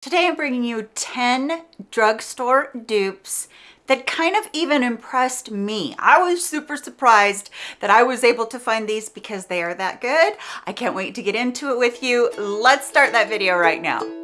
Today I'm bringing you 10 drugstore dupes that kind of even impressed me. I was super surprised that I was able to find these because they are that good. I can't wait to get into it with you. Let's start that video right now.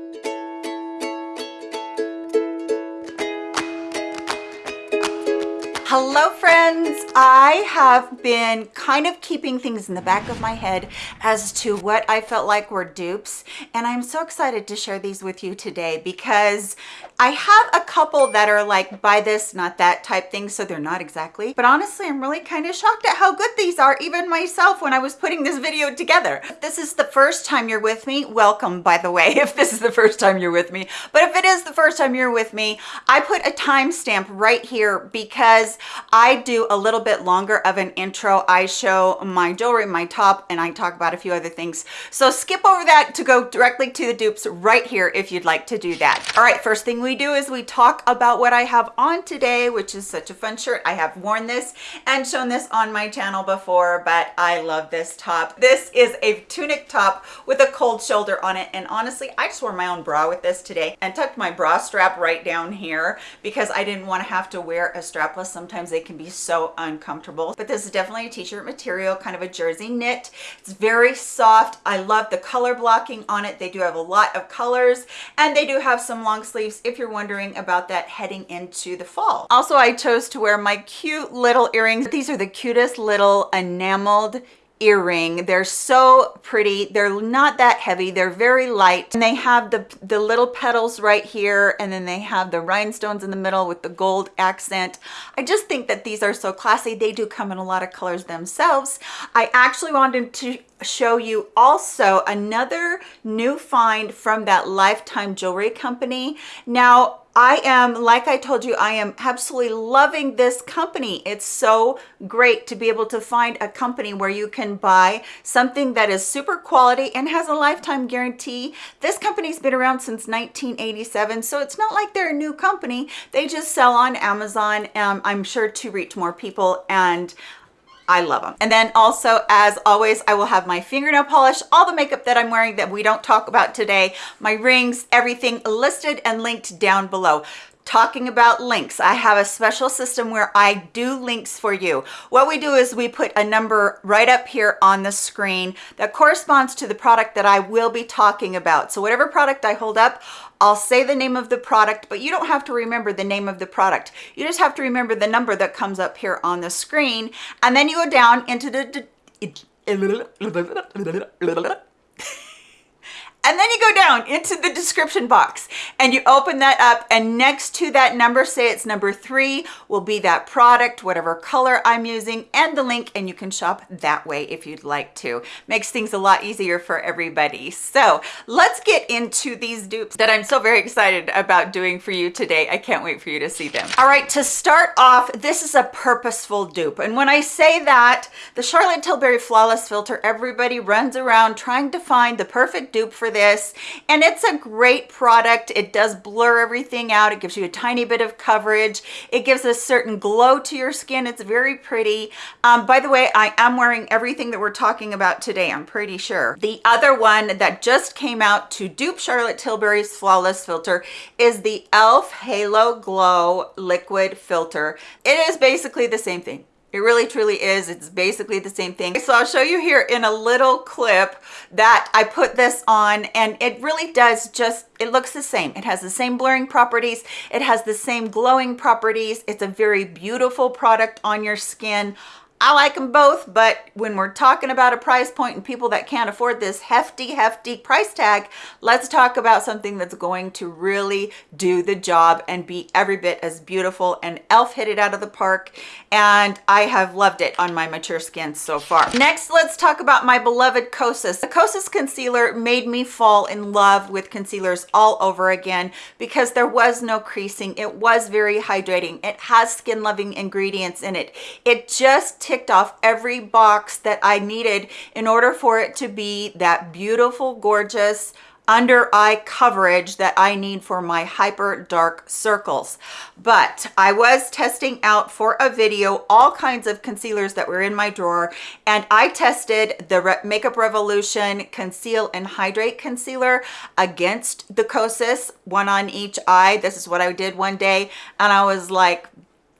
Hello friends! I have been kind of keeping things in the back of my head as to what I felt like were dupes and I'm so excited to share these with you today because I have a couple that are like buy this not that type thing so they're not exactly but honestly I'm really kind of shocked at how good these are even myself when I was putting this video together. If this is the first time you're with me, welcome by the way if this is the first time you're with me but if it is the first time you're with me I put a timestamp right here because I do a little bit longer of an intro. I show my jewelry, my top, and I talk about a few other things. So skip over that to go directly to the dupes right here if you'd like to do that. All right, first thing we do is we talk about what I have on today, which is such a fun shirt. I have worn this and shown this on my channel before, but I love this top. This is a tunic top with a cold shoulder on it. And honestly, I just wore my own bra with this today and tucked my bra strap right down here because I didn't want to have to wear a strapless sometimes they can be so uncomfortable but this is definitely a t-shirt material kind of a jersey knit. It's very soft. I love the color blocking on it. They do have a lot of colors and they do have some long sleeves if you're wondering about that heading into the fall. Also i chose to wear my cute little earrings. These are the cutest little enameled earring. They're so pretty. They're not that heavy. They're very light. And they have the the little petals right here and then they have the rhinestones in the middle with the gold accent. I just think that these are so classy. They do come in a lot of colors themselves. I actually wanted to show you also another new find from that lifetime jewelry company now I am, like I told you, I am absolutely loving this company. It's so great to be able to find a company where you can buy something that is super quality and has a lifetime guarantee. This company's been around since 1987, so it's not like they're a new company. They just sell on Amazon, um, I'm sure to reach more people and I love them. And then also, as always, I will have my fingernail polish, all the makeup that I'm wearing that we don't talk about today, my rings, everything listed and linked down below. Talking about links i have a special system where i do links for you. What we do is we put a number right up here on the screen that corresponds to the product that i will be talking about. So whatever product i hold up i'll say the name of the product but you don't have to remember the name of the product. You just have to remember the number that comes up here on the screen and then you go down into the and then you go down into the description box and you open that up and next to that number say it's number three will be that product whatever color i'm using and the link and you can shop that way if you'd like to. Makes things a lot easier for everybody. So let's get into these dupes that i'm so very excited about doing for you today. I can't wait for you to see them. All right to start off this is a purposeful dupe. And when i say that the charlotte tilbury flawless filter everybody runs around trying to find the perfect dupe for this. And it's a great product. It does blur everything out. It gives you a tiny bit of coverage. It gives a certain glow to your skin. It's very pretty. Um, by the way i am wearing everything that we're talking about today i'm pretty sure. The other one that just came out to dupe charlotte tilbury's flawless filter is the elf halo glow liquid filter. It is basically the same thing it really truly is. It's basically the same thing. So I'll show you here in a little clip that I put this on and it really does just, it looks the same. It has the same blurring properties. It has the same glowing properties. It's a very beautiful product on your skin. I like them both, but when we're talking about a price point and people that can't afford this hefty, hefty price tag, let's talk about something that's going to really do the job and be every bit as beautiful. And e.l.f. hit it out of the park, and I have loved it on my mature skin so far. Next, let's talk about my beloved Kosas. The Kosas concealer made me fall in love with concealers all over again because there was no creasing. It was very hydrating. It has skin-loving ingredients in it. It just ticked off every box that I needed in order for it to be that beautiful, gorgeous, under eye coverage that I need for my hyper dark circles. But I was testing out for a video all kinds of concealers that were in my drawer and I tested the Re Makeup Revolution Conceal and Hydrate Concealer against the Kosas, one on each eye. This is what I did one day and I was like,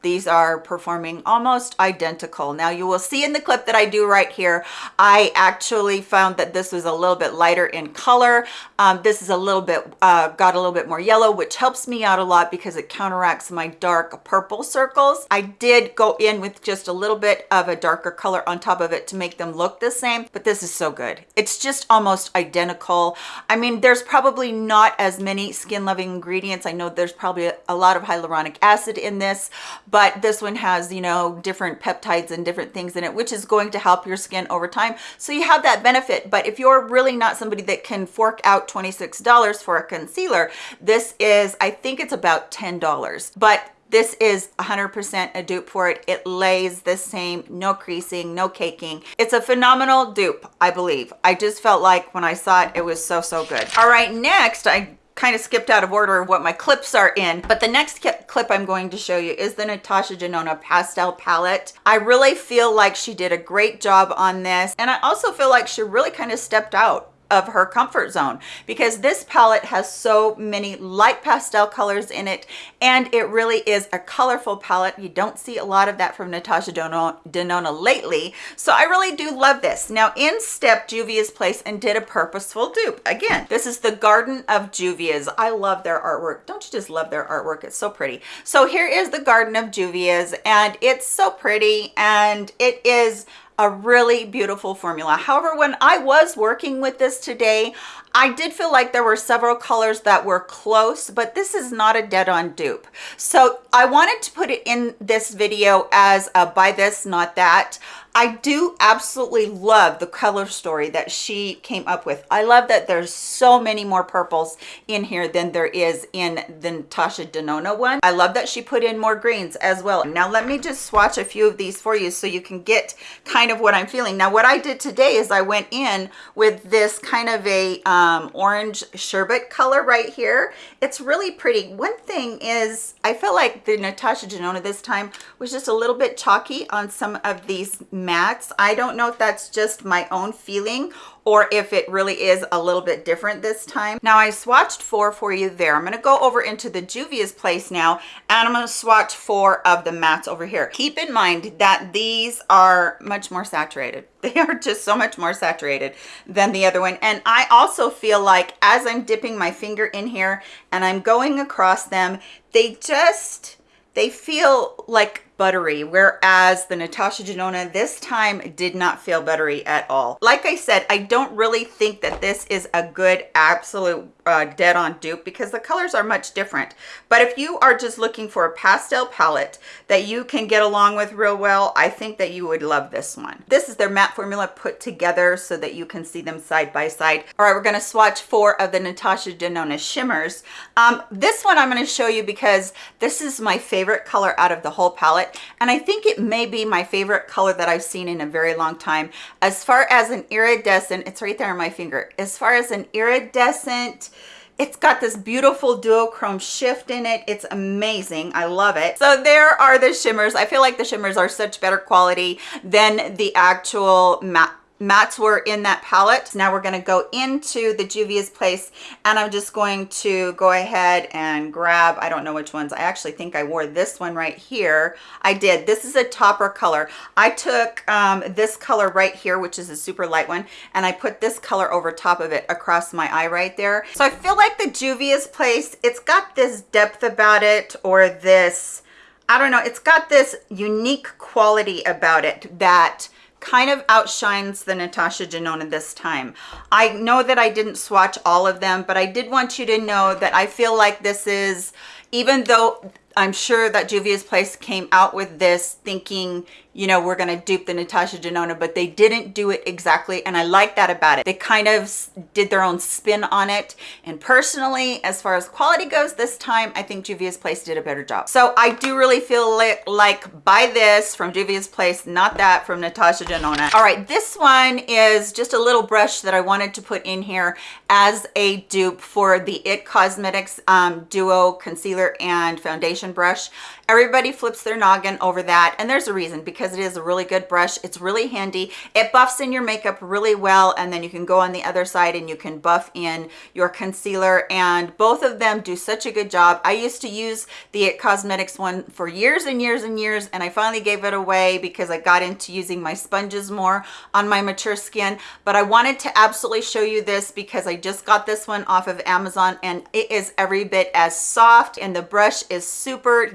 these are performing almost identical. Now you will see in the clip that i do right here i actually found that this was a little bit lighter in color. Um, this is a little bit uh, got a little bit more yellow which helps me out a lot because it counteracts my dark purple circles. I did go in with just a little bit of a darker color on top of it to make them look the same but this is so good. It's just almost identical. I mean there's probably not as many skin loving ingredients. I know there's probably a lot of hyaluronic acid in this but this one has, you know, different peptides and different things in it, which is going to help your skin over time. So you have that benefit. But if you're really not somebody that can fork out $26 for a concealer, this is, I think it's about $10. But this is 100% a dupe for it. It lays the same, no creasing, no caking. It's a phenomenal dupe, I believe. I just felt like when I saw it, it was so, so good. All right, next, I kind of skipped out of order of what my clips are in but the next clip i'm going to show you is the natasha denona pastel palette. I really feel like she did a great job on this and i also feel like she really kind of stepped out of her comfort zone because this palette has so many light pastel colors in it and it really is a colorful palette. You don't see a lot of that from natasha denona lately so i really do love this. Now in step juvia's place and did a purposeful dupe. Again this is the garden of juvia's. I love their artwork. Don't you just love their artwork? It's so pretty. So here is the garden of juvia's and it's so pretty and it is a really beautiful formula. However, when I was working with this today, I did feel like there were several colors that were close, but this is not a dead-on dupe. So I wanted to put it in this video as a buy this, not that. I do absolutely love the color story that she came up with. I love that there's so many more purples in here than there is in the Natasha Denona one. I love that she put in more greens as well. Now let me just swatch a few of these for you so you can get kind of what I'm feeling. Now what I did today is I went in with this kind of a um, Um, orange sherbet color right here. It's really pretty. One thing is I felt like the Natasha Denona this time was just a little bit chalky on some of these mattes. I don't know if that's just my own feeling or if it really is a little bit different this time. Now I swatched four for you there. I'm gonna go over into the Juvia's place now and I'm gonna swatch four of the mattes over here. Keep in mind that these are much more saturated. They are just so much more saturated than the other one. And I also feel like as I'm dipping my finger in here and I'm going across them, they just, they feel like buttery whereas the natasha denona this time did not feel buttery at all. Like i said i don't really think that this is a good absolute uh, dead on dupe because the colors are much different. But if you are just looking for a pastel palette that you can get along with real well i think that you would love this one. This is their matte formula put together so that you can see them side by side. All right we're going to swatch four of the natasha denona shimmers. Um, this one i'm going to show you because this is my favorite color out of the whole palette it and I think it may be my favorite color that I've seen in a very long time. As far as an iridescent it's right there on my finger. As far as an iridescent it's got this beautiful duochrome shift in it. It's amazing. I love it. So there are the shimmers. I feel like the shimmers are such better quality than the actual matte mattes were in that palette. Now we're going to go into the juvia's place and i'm just going to go ahead and grab i don't know which ones. I actually think i wore this one right here. I did. This is a topper color. I took um, this color right here which is a super light one and i put this color over top of it across my eye right there. So i feel like the juvia's place it's got this depth about it or this i don't know it's got this unique quality about it that kind of outshines the Natasha Denona this time. I know that I didn't swatch all of them, but I did want you to know that I feel like this is, even though I'm sure that Juvia's Place came out with this thinking, you know, we're going to dupe the Natasha Denona, but they didn't do it exactly. And I like that about it. They kind of did their own spin on it. And personally, as far as quality goes this time, I think Juvia's Place did a better job. So I do really feel like, buy this from Juvia's Place, not that from Natasha Denona. All right, this one is just a little brush that I wanted to put in here as a dupe for the IT Cosmetics um, Duo Concealer and Foundation Brush. Everybody flips their noggin over that. And there's a reason because it is a really good brush. It's really handy. It buffs in your makeup really well. And then you can go on the other side and you can buff in your concealer. And both of them do such a good job. I used to use the IT Cosmetics one for years and years and years. And I finally gave it away because I got into using my sponges more on my mature skin. But I wanted to absolutely show you this because I just got this one off of Amazon and it is every bit as soft and the brush is super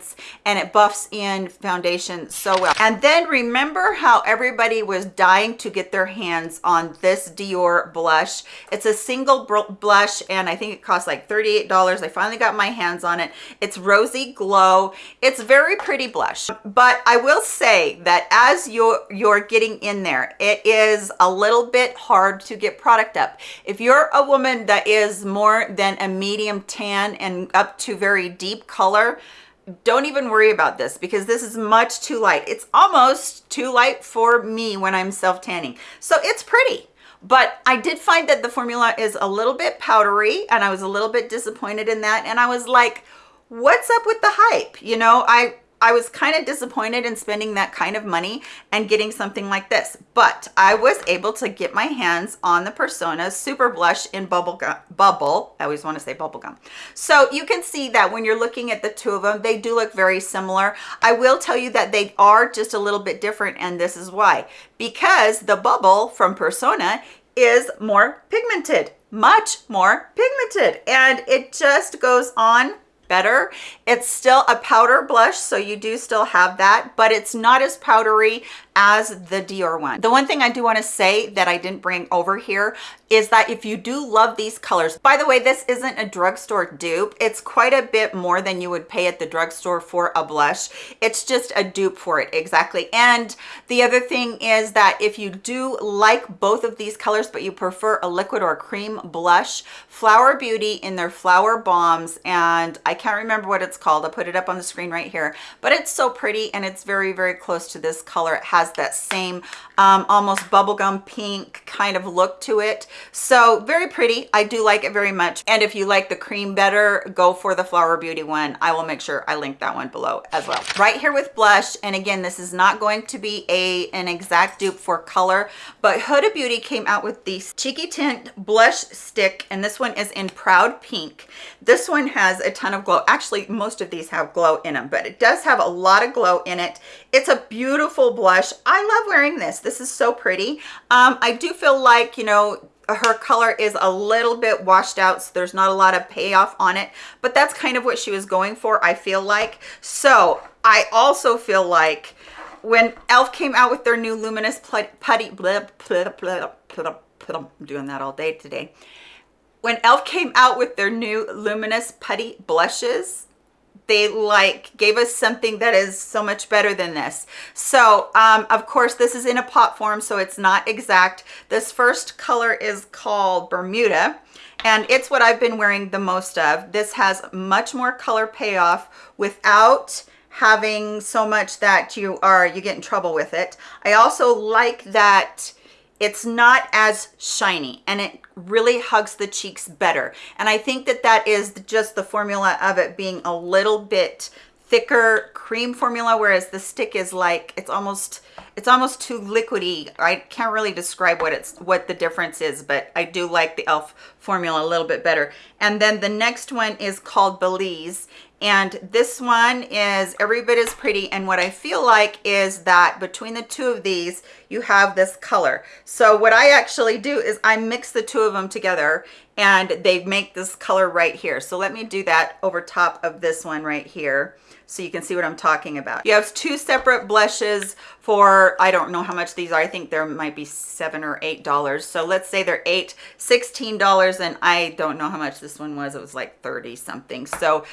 dense and it buffs in foundation so well. And then remember how everybody was dying to get their hands on this Dior blush. It's a single blush and I think it costs like $38. I finally got my hands on it. It's Rosy Glow. It's very pretty blush, but I will say that as you're, you're getting in there, it is a little bit hard to get product up. If you're a woman that is more than a medium tan and up to very deep color, don't even worry about this because this is much too light. It's almost too light for me when I'm self-tanning. So it's pretty. But I did find that the formula is a little bit powdery and I was a little bit disappointed in that. And I was like, what's up with the hype? You know, I, I was kind of disappointed in spending that kind of money and getting something like this, but I was able to get my hands on the Persona Super Blush in Bubble Gum, Bubble. I always want to say Bubble Gum. So you can see that when you're looking at the two of them, they do look very similar. I will tell you that they are just a little bit different and this is why. Because the Bubble from Persona is more pigmented, much more pigmented, and it just goes on better. It's still a powder blush, so you do still have that, but it's not as powdery as the Dior one. The one thing I do want to say that I didn't bring over here is that if you do love these colors, by the way, this isn't a drugstore dupe. It's quite a bit more than you would pay at the drugstore for a blush. It's just a dupe for it, exactly. And the other thing is that if you do like both of these colors, but you prefer a liquid or a cream blush, Flower Beauty in their Flower Bombs, and I can't remember what it's called. I'll put it up on the screen right here, but it's so pretty and it's very, very close to this color. It has that same um, almost bubblegum pink kind of look to it. So very pretty. I do like it very much. And if you like the cream better, go for the Flower Beauty one. I will make sure I link that one below as well. Right here with blush. And again, this is not going to be a an exact dupe for color, but Huda Beauty came out with the Cheeky Tint Blush Stick. And this one is in Proud Pink. This one has a ton of glow. Actually, most of these have glow in them, but it does have a lot of glow in it. It's a beautiful blush. I love wearing this. This is so pretty. Um, I do feel like, you know, her color is a little bit washed out so there's not a lot of payoff on it but that's kind of what she was going for i feel like so i also feel like when elf came out with their new luminous putty blah, blah, blah, i'm doing that all day today when elf came out with their new luminous putty blushes they like gave us something that is so much better than this. So um, of course this is in a pot form so it's not exact. This first color is called bermuda and it's what i've been wearing the most of. This has much more color payoff without having so much that you are you get in trouble with it. I also like that it's not as shiny and it really hugs the cheeks better. And I think that that is just the formula of it being a little bit thicker cream formula, whereas the stick is like, it's almost, it's almost too liquidy. I can't really describe what it's, what the difference is, but I do like the e.l.f. formula a little bit better. And then the next one is called Belize and this one is every bit as pretty and what I feel like is that between the two of these you have this color so what I actually do is I mix the two of them together and they make this color right here so let me do that over top of this one right here so you can see what I'm talking about. You have two separate blushes for, I don't know how much these are. I think there might be seven or eight dollars. So let's say they're eight, $16 and I don't know how much this one was. It was like 30 something. So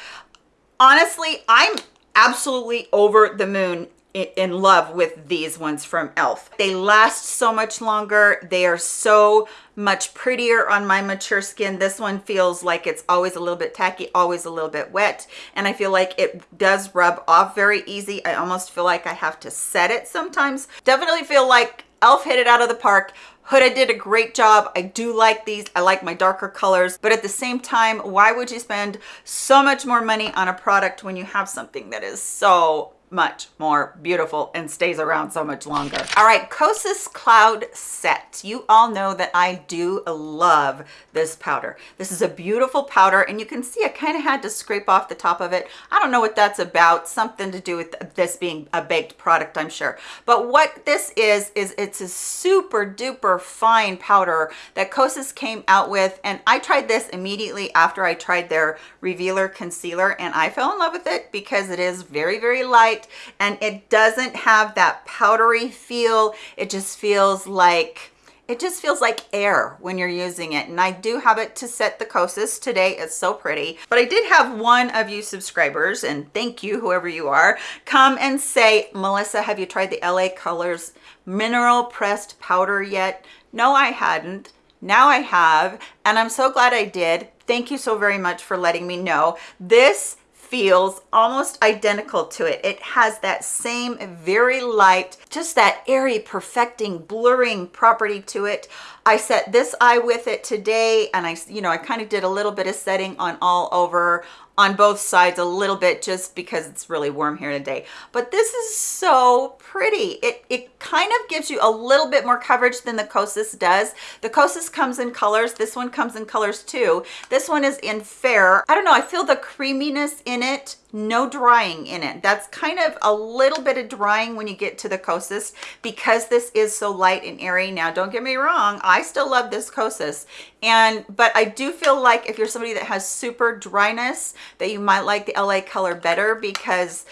honestly, I'm absolutely over the moon in love with these ones from elf they last so much longer. They are so much prettier on my mature skin. This one feels like it's always a little bit tacky always a little bit wet and i feel like it does rub off very easy. I almost feel like i have to set it sometimes. Definitely feel like elf hit it out of the park Huda did a great job. I do like these. I like my darker colors, but at the same time, why would you spend so much more money on a product when you have something that is so much more beautiful and stays around so much longer. All right, Kosas Cloud Set. You all know that I do love this powder. This is a beautiful powder and you can see I kind of had to scrape off the top of it. I don't know what that's about, something to do with this being a baked product, I'm sure. But what this is, is it's a super duper fine powder that Kosas came out with and I tried this immediately after I tried their Revealer Concealer and I fell in love with it because it is very, very light light and it doesn't have that powdery feel. It just feels like it just feels like air when you're using it. And i do have it to set the kosas. Today it's so pretty. But i did have one of you subscribers and thank you whoever you are come and say melissa have you tried the la colors mineral pressed powder yet? No i hadn't. Now i have and i'm so glad i did. Thank you so very much for letting me know. This feels almost identical to it. It has that same very light, just that airy, perfecting, blurring property to it. I set this eye with it today and I, you know, I kind of did a little bit of setting on all over on both sides a little bit just because it's really warm here today but this is so pretty. It it kind of gives you a little bit more coverage than the kosas does. The kosas comes in colors. This one comes in colors too. This one is in fair. I don't know. I feel the creaminess in it no drying in it. That's kind of a little bit of drying when you get to the kosas because this is so light and airy. Now don't get me wrong i still love this kosas. And but i do feel like if you're somebody that has super dryness that you might like the la color better because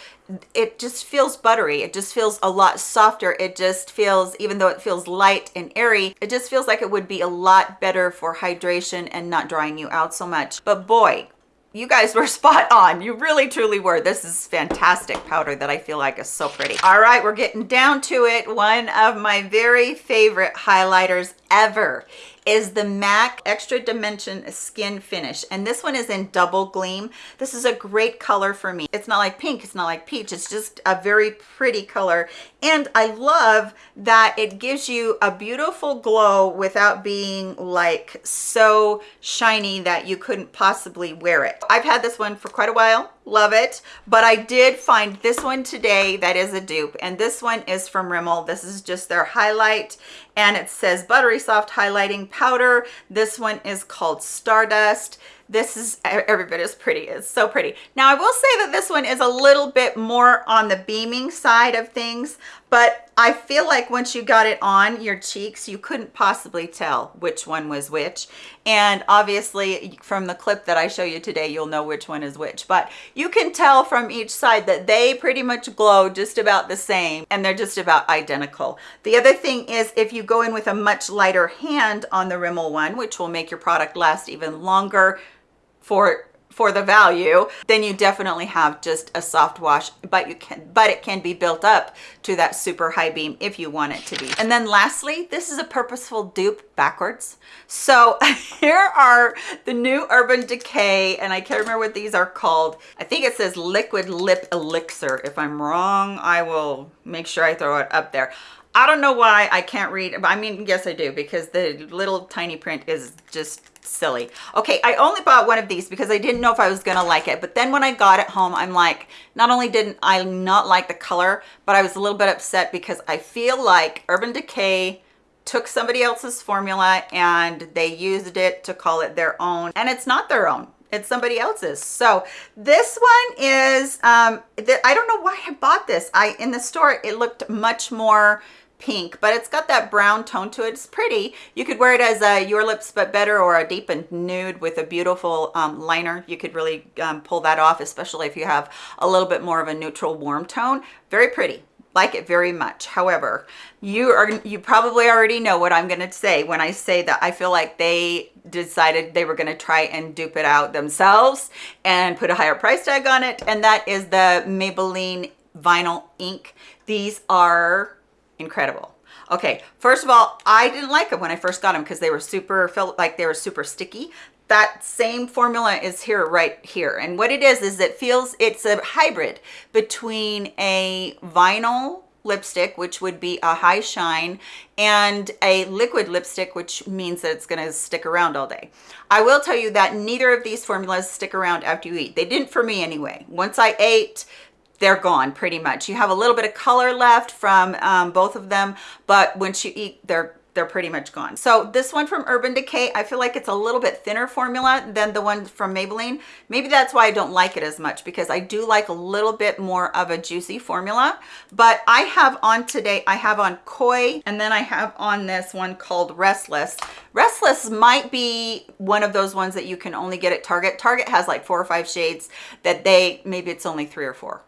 it just feels buttery. It just feels a lot softer. It just feels even though it feels light and airy it just feels like it would be a lot better for hydration and not drying you out so much. But boy you guys were spot on. You really truly were. This is fantastic powder that i feel like is so pretty. All right we're getting down to it. One of my very favorite highlighters ever is the MAC Extra Dimension Skin Finish. And this one is in double gleam. This is a great color for me. It's not like pink, it's not like peach. It's just a very pretty color. And I love that it gives you a beautiful glow without being like so shiny that you couldn't possibly wear it. I've had this one for quite a while love it. But i did find this one today that is a dupe. And this one is from rimmel. This is just their highlight. And it says buttery soft highlighting powder. This one is called stardust. This is every bit as pretty. It's so pretty. Now i will say that this one is a little bit more on the beaming side of things but i feel like once you got it on your cheeks you couldn't possibly tell which one was which. And obviously from the clip that i show you today you'll know which one is which. But you can tell from each side that they pretty much glow just about the same and they're just about identical. The other thing is if you go in with a much lighter hand on the rimmel one which will make your product last even longer for for the value then you definitely have just a soft wash but you can but it can be built up to that super high beam if you want it to be. And then lastly this is a purposeful dupe backwards. So here are the new urban decay and i can't remember what these are called. I think it says liquid lip elixir. If i'm wrong i will make sure i throw it up there. I don't know why I can't read. I mean, yes, I do because the little tiny print is just silly. Okay, I only bought one of these because I didn't know if I was gonna like it. But then when I got it home, I'm like, not only didn't I not like the color, but I was a little bit upset because I feel like Urban Decay took somebody else's formula and they used it to call it their own. And it's not their own it's somebody else's so this one is um i don't know why i bought this i in the store it looked much more pink but it's got that brown tone to it. It's pretty. You could wear it as a your lips but better or a deepened nude with a beautiful um, liner. You could really um, pull that off especially if you have a little bit more of a neutral warm tone. Very pretty. Like it very much. However, you are you probably already know what I'm going to say when I say that I feel like they decided they were going to try and dupe it out themselves and put a higher price tag on it and that is the Maybelline vinyl ink. These are incredible. Okay, first of all, I didn't like them when I first got them because they were super, felt like they were super sticky. That same formula is here right here. And what it is is it feels it's a hybrid between a vinyl lipstick which would be a high shine and a liquid lipstick which means that it's going to stick around all day. I will tell you that neither of these formulas stick around after you eat. They didn't for me anyway. Once i ate they're gone pretty much you have a little bit of color left from um, both of them but once you eat they're they're pretty much gone. So this one from Urban Decay, I feel like it's a little bit thinner formula than the one from Maybelline. Maybe that's why I don't like it as much because I do like a little bit more of a juicy formula. But I have on today, I have on Coy and then I have on this one called Restless. Restless might be one of those ones that you can only get at Target. Target has like four or five shades that they, maybe it's only three or four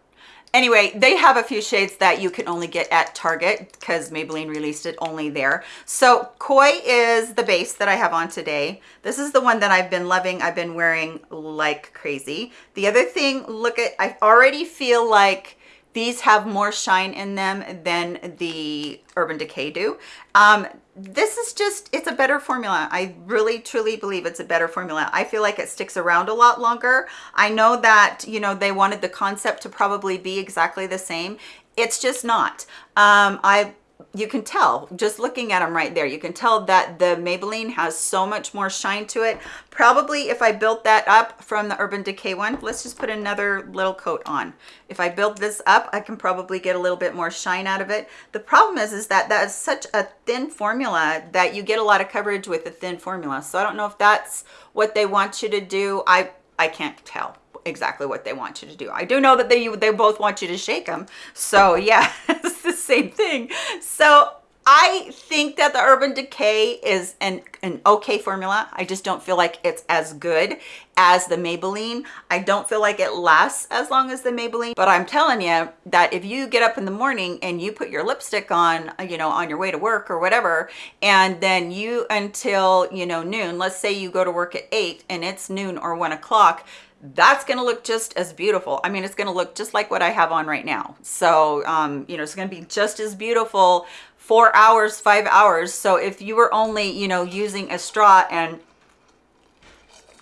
anyway they have a few shades that you can only get at target because maybelline released it only there. So coy is the base that i have on today. This is the one that i've been loving. I've been wearing like crazy. The other thing look at i already feel like these have more shine in them than the Urban Decay do. Um, this is just, it's a better formula. I really, truly believe it's a better formula. I feel like it sticks around a lot longer. I know that, you know, they wanted the concept to probably be exactly the same. It's just not. Um, I you can tell just looking at them right there you can tell that the maybelline has so much more shine to it. Probably if i built that up from the urban decay one let's just put another little coat on. If i build this up i can probably get a little bit more shine out of it. The problem is is that that is such a thin formula that you get a lot of coverage with a thin formula. So i don't know if that's what they want you to do. I i can't tell exactly what they want you to do. I do know that they they both want you to shake them. So yeah, it's the same thing. So I think that the Urban Decay is an, an okay formula. I just don't feel like it's as good as the Maybelline. I don't feel like it lasts as long as the Maybelline, but I'm telling you that if you get up in the morning and you put your lipstick on, you know, on your way to work or whatever, and then you until, you know, noon, let's say you go to work at eight and it's noon or one o'clock, that's going to look just as beautiful. I mean, it's going to look just like what I have on right now. So, um, you know, it's going to be just as beautiful four hours, five hours. So if you were only, you know, using a straw and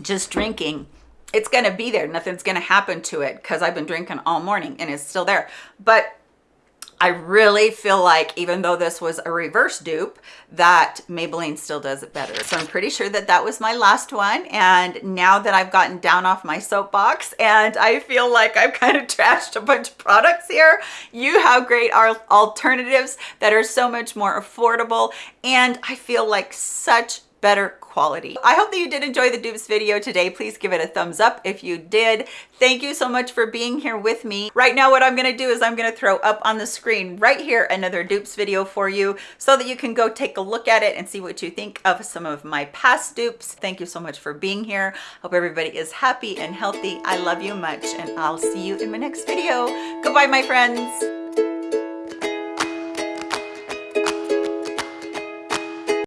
just drinking, it's going to be there. Nothing's going to happen to it because I've been drinking all morning and it's still there. But I really feel like even though this was a reverse dupe that Maybelline still does it better. So I'm pretty sure that that was my last one. And now that I've gotten down off my soapbox and I feel like I've kind of trashed a bunch of products here, you have great alternatives that are so much more affordable. And I feel like such better quality. I hope that you did enjoy the dupes video today. Please give it a thumbs up if you did. Thank you so much for being here with me. Right now, what I'm gonna do is I'm gonna throw up on the screen right here another dupes video for you so that you can go take a look at it and see what you think of some of my past dupes. Thank you so much for being here. Hope everybody is happy and healthy. I love you much and I'll see you in my next video. Goodbye, my friends.